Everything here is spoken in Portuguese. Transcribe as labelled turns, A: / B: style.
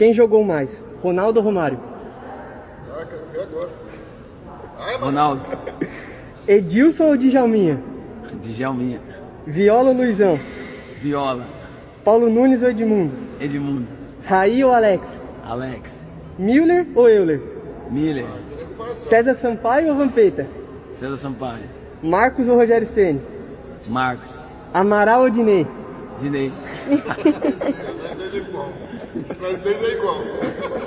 A: Quem jogou mais? Ronaldo ou Romário?
B: Ah, quero ver agora. Ai, mano.
C: Ronaldo.
A: Edilson ou Djalminha?
C: Djalminha.
A: Viola ou Luizão?
C: Viola.
A: Paulo Nunes ou Edmundo?
C: Edmundo.
A: Raí ou Alex?
C: Alex.
A: Miller ou Euler?
C: Miller.
B: Comparação.
A: César Sampaio ou Vampeta?
C: César Sampaio.
A: Marcos ou Rogério Ceni?
C: Marcos.
A: Amaral ou Dinei?
C: Dinei.
B: Nós dois é igual. Nós dois é igual.